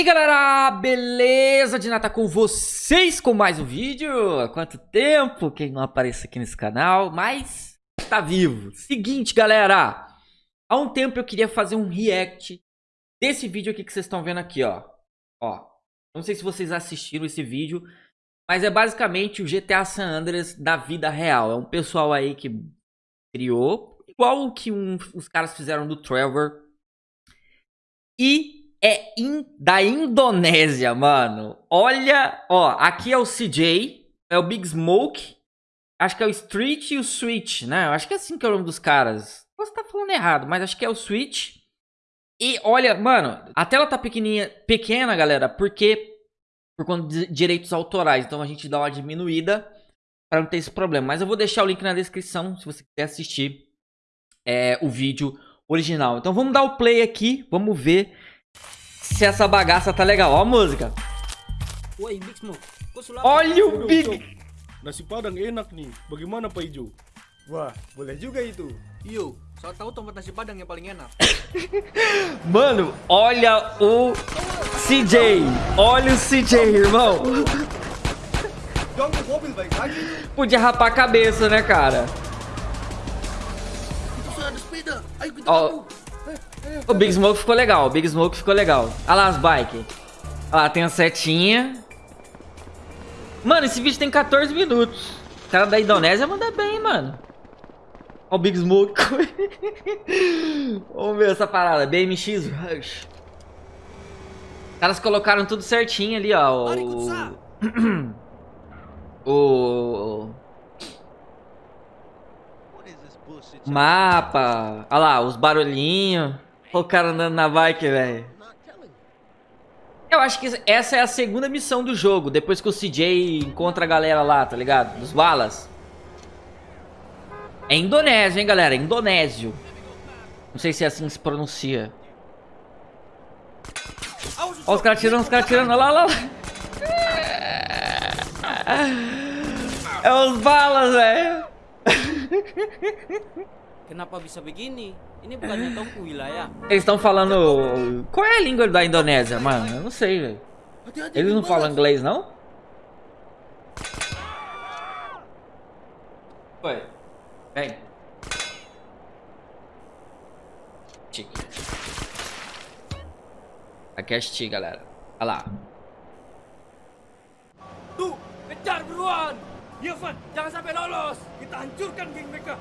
E galera, beleza? Dinata com vocês com mais um vídeo. Há quanto tempo que não aparece aqui nesse canal, mas tá vivo. Seguinte galera, há um tempo eu queria fazer um react desse vídeo aqui que vocês estão vendo aqui, ó. Ó, não sei se vocês assistiram esse vídeo, mas é basicamente o GTA San Andreas da vida real. É um pessoal aí que criou, igual o que um, os caras fizeram do Trevor. E é in, da Indonésia, mano. Olha, ó, aqui é o CJ, é o Big Smoke, acho que é o Street e o Switch, né? Acho que é assim que é o nome dos caras. Posso estar falando errado, mas acho que é o Switch. E olha, mano, a tela tá pequenininha, pequena, galera, porque por conta de direitos autorais. Então a gente dá uma diminuída para não ter esse problema. Mas eu vou deixar o link na descrição se você quiser assistir é, o vídeo original. Então vamos dar o play aqui, vamos ver se essa bagaça tá legal. Ó a música. Olha o Big... Nasi Padang enak nih. Bagaimana Pak Ijo? Wah, boleh juga itu. Iyo, soal tahu tempat nasi padang yang paling enak. Mano, olha o CJ. Olha o CJ, irmão. Podia rapar a cabeça, né, cara? Ó. o Big Smoke ficou legal. O Big Smoke ficou legal. Olha lá as bikes. Olha lá, tem a setinha. Mano, esse vídeo tem 14 minutos. O cara da Indonésia manda bem, mano. Olha o Big Smoke. Vamos ver essa parada. BMX Rush. Os caras colocaram tudo certinho ali, ó. O... o... Mapa. Olha lá, os barulhinhos. Olha o cara andando na bike, velho. Eu acho que essa é a segunda missão do jogo. Depois que o CJ encontra a galera lá, tá ligado? Dos balas. É Indonésia, hein, galera? Indonésio. Não sei se é assim que se pronuncia. Olha os caras tirando, os caras tirando. Olha lá, olha lá. É os balas, velho. Kenapa bisa begini? Ini bukannya tongku wilayah. Eles estão falando. Qual é a língua da Indonésia, mano? Eu não sei, velho. Eles não falam balas. inglês, não? Ué. Vem. Stick. Aqui é stick, galera. Olha lá. Tuh, kejar buruan. Iya, Van. Jangan sampai lolos. Kita hancurkan geng mereka.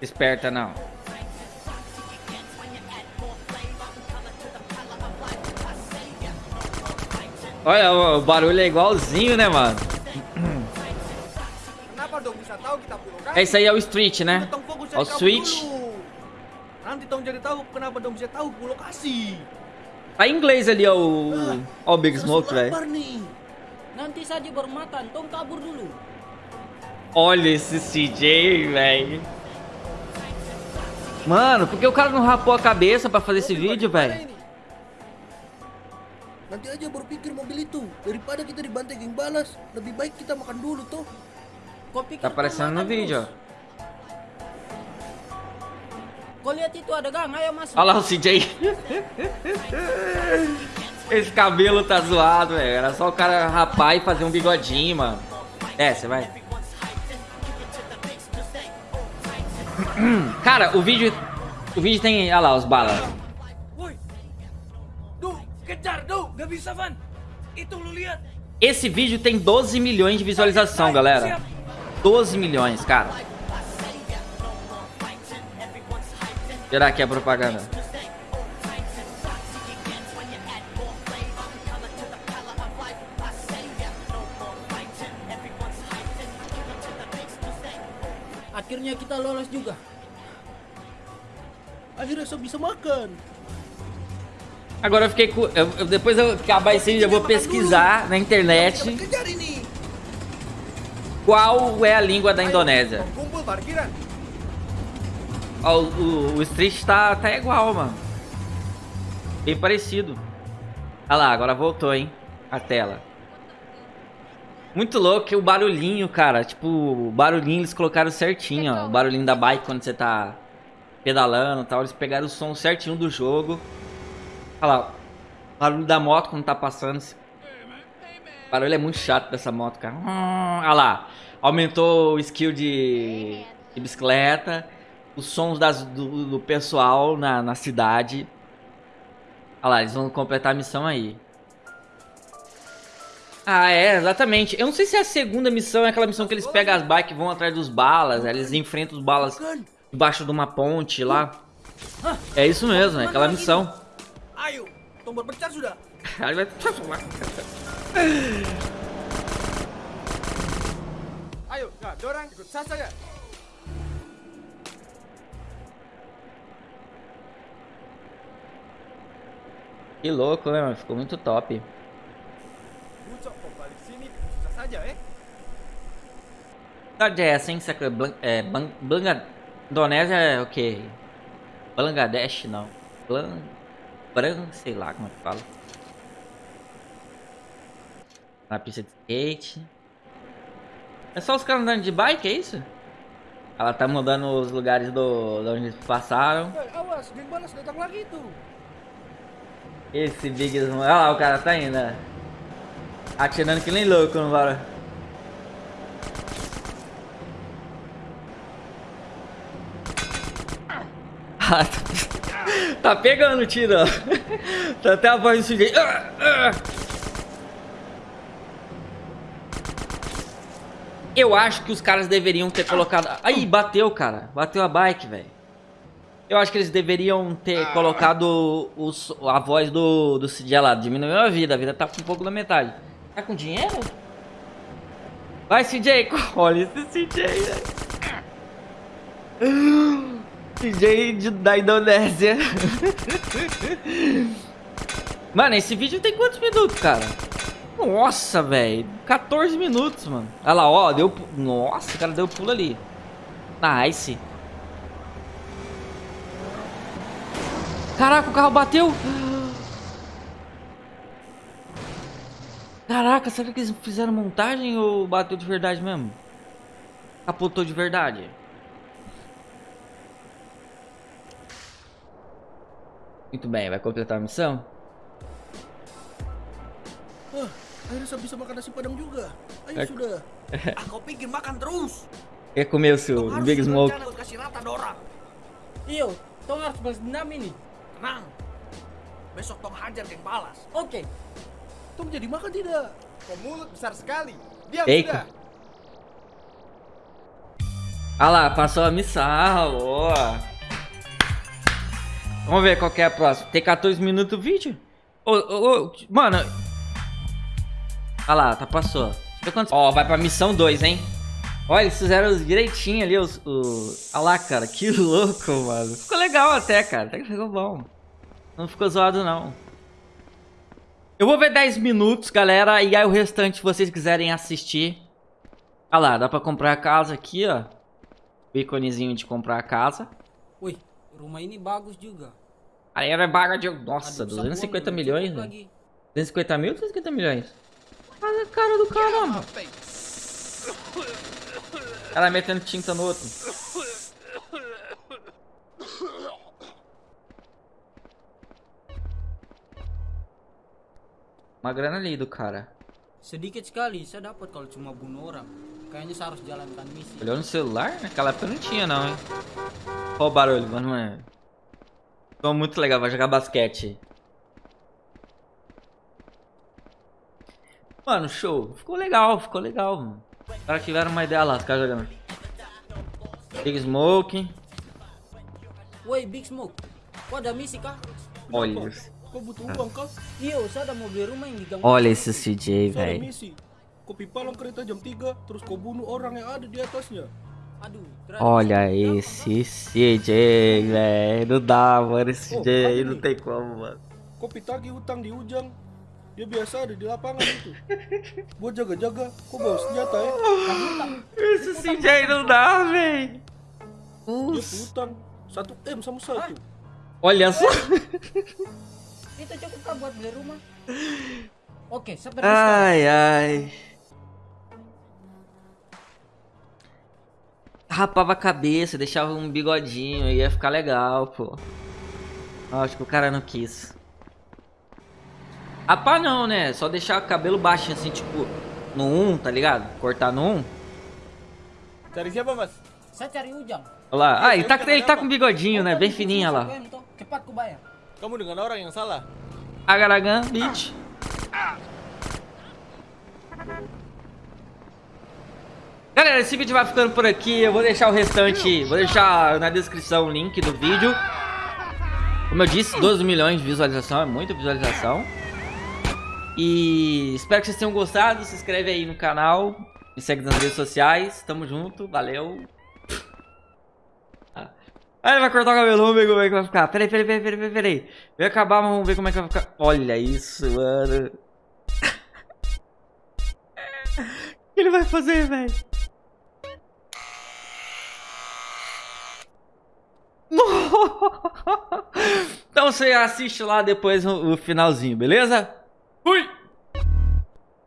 Esperta não. Olha, o barulho é igualzinho, né, mano? Tahu kita pulau kan? Esse aí é o Street, né? Ó, cari kamu Switch. Tá em inglês ali, ó, o, ó, o Big Smoke, velho. Nanti saja bermatan, tong kabur dulu. Olha esse CJ, velho. Mano, por que o cara não rapou a cabeça pra fazer esse vídeo, velho? Nanti aja mobil itu Daripada kita dibantai geng balas Lebih baik kita makan dulu toh Kau pikir Tá aparecendo no vídeo, ó. terus? Kau lihat itu ada gang, ayo masuk. Olha lá o CJ. Esse cabelo tá zoado, velho. Era só o cara rapar e fazer um bigodinho, mano. Desce, vai. Cara, o vídeo. O vídeo tem. Olha lá, os balas. Esse vídeo tem 12 milhões de visualização, galera. 12 milhões, cara. Tirar aqui a propaganda. Akhirnya kita lolos juga. Akhirnya saya bisa makan Agora eu fiquei com. eu- eu- depois eu acabar esse vídeo, eu vou pesquisar na internet qual é a língua da Indonésia. Ó, o, o, o Street tá, tá igual, mano. Bem parecido. Olha lá, agora voltou, hein? A tela. Muito louco o barulhinho, cara. Tipo, o barulhinho eles colocaram certinho, ó. O barulhinho da bike quando você tá pedalando e tal. Eles pegaram o som certinho do jogo. Olha lá. O barulho da moto quando tá passando. O barulho é muito chato dessa moto, cara. Olha lá. Aumentou o skill de, de bicicleta. Os sons das, do, do pessoal na, na cidade. Olha lá, eles vão completar a missão aí. Ah, é, exatamente. Eu não sei se é a segunda missão é aquela missão que eles pegam as bikes e vão atrás dos balas. Eles enfrentam os balas debaixo de uma ponte lá. É isso mesmo, é aquela missão. Que louco, né, mano? Ficou muito top. Cidade é essa, hein? Será que é, Blan Bangla- Indonésia é o quê? Bangladesh, não. Blan... Bran... sei lá como é que fala. Na pista de skate. É só os caras andando de bike, é isso? Ela tá mudando os lugares do, de onde eles passaram. Esse Big. Olha lá, o cara tá indo, né? Atirando que nem louco no barulho. Ah, tá- tá pegando o tiro, ó. Tá até a voz do sujeito. Ah, ah. Eu acho que os caras deveriam ter colocado. Aí, bateu, cara. Bateu a bike, velho. Eu acho que eles deveriam ter colocado o, so- a voz do, do CJ lá. Diminuiu a vida. A vida tá com um pouco da metade. Tá com dinheiro? Vai, CJ. Olha esse CJ, velho. CJ de- da Indonésia. Mano, esse vídeo tem quantos minutos, cara? Nossa, velho. 14 minutos, mano. Olha lá, ó. Deu... Nossa, o cara deu pulo ali. Nice. Caraca, o carro bateu. Caraca, será que eles fizeram montagem ou bateu de verdade mesmo? Capotou de verdade. Muito bem, vai completar a missão? Ah, akhirnya saya bisa makan nasi padang juga. Ayo sudah. Ah, kau makan terus. Quer comer o seu Big Smoke? kasih rata dorang. Iyo, tong harus balas dendam ini. Tenang. Besok tong hajar geng balas. Oke. Tong jadi makan tidak? Kau mulut besar sekali. Diam Eiko. sudah. Ah lá, passou a missão, boa. Vamos ver qual que é a próxima. Tem 14 minutos o vídeo? Ô, ô, ô, mano. Ah lá, tá passou. Ó, vai pra missão 2, hein? Olha, eles fizeram direitinho ali os... os... Ah lá, cara, que louco, mano. Ficou legal até, cara. Até que ficou bom. Não ficou zoado, não. Eu vou ver 10 minutos, galera. E aí o restante, se vocês quiserem assistir. Ah lá, dá pra comprar a casa aqui, ó. O íconezinho de comprar a casa. Wih, rumah ini bagus juga. Aí era baga de... Nossa, Aduh, 250 sabuan milhões, lagi. 250 mil ou 250 milhões? Olha a cara do caramba. Ela metendo tinta no outro. Uma grana ali do cara. Sedikit sekali saya dapat kalau cuma bunuh orang. Kayaknya saya harus jalankan misi. Olhou no celular? Naquela época não tinha não, hein? Olha o barulho, mano. mano. Ficou muito legal, vai jogar basquete. Mano, show. Ficou legal, ficou legal, mano. Os caras tiveram uma ideia lá, os caras jogando. Big Smoke. Woi, Big Smoke. Kok ada misi kah? Olha. Kau butuh uang kah? Iyo, saya mau beli rumah yang di gang. Olha esse CJ, Saya misi. Kau pipalang kereta jam 3, terus kau bunuh orang yang ada di atasnya. Aduh, Olha esse CJ, velho. Não dá, mano. Esse Oh, CJ não tem como, mano. Kau pitagi hutang di Ujang. Dia biasa ada di lapangan itu. Buat jaga-jaga, kau bawa senjata ya. Esse CJ não dá, velho. Dia hutang 1 M sama satu. Olha só. Itu cukup kah buat beli rumah? Oke, pergi sekarang. Ai, ai. Rapava a cabeça, deixava um bigodinho, ia ficar legal, pô. Acho que o cara não quis. Pá não, né? Só deixar o cabelo baixo assim, tipo, no 1, tá ligado? Cortar no 1. Cari siapa mas? Saya cari Ujang. Olha lá. Ah, ele tá, ele tá com bigodinho, né? Bem fininho, olha lá. Kamu dengan orang yang salah. Agaragan, bitch. Galera, esse vídeo vai ficando por aqui. Eu vou deixar o restante, vou deixar na descrição o link do vídeo. Como eu disse, 12 milhões de visualização, é muita visualização. E espero que vocês tenham gostado. Se inscreve aí no canal, me segue nas redes sociais. Tamo junto, valeu. Ah, ele vai cortar o cabelo, vamos ver como é que vai ficar. Peraí, peraí, peraí, peraí, peraí. Vai acabar, vamos ver como é que vai ficar. Olha isso, mano. O que ele vai fazer, velho? Então você assiste lá depois o finalzinho, beleza? Fui!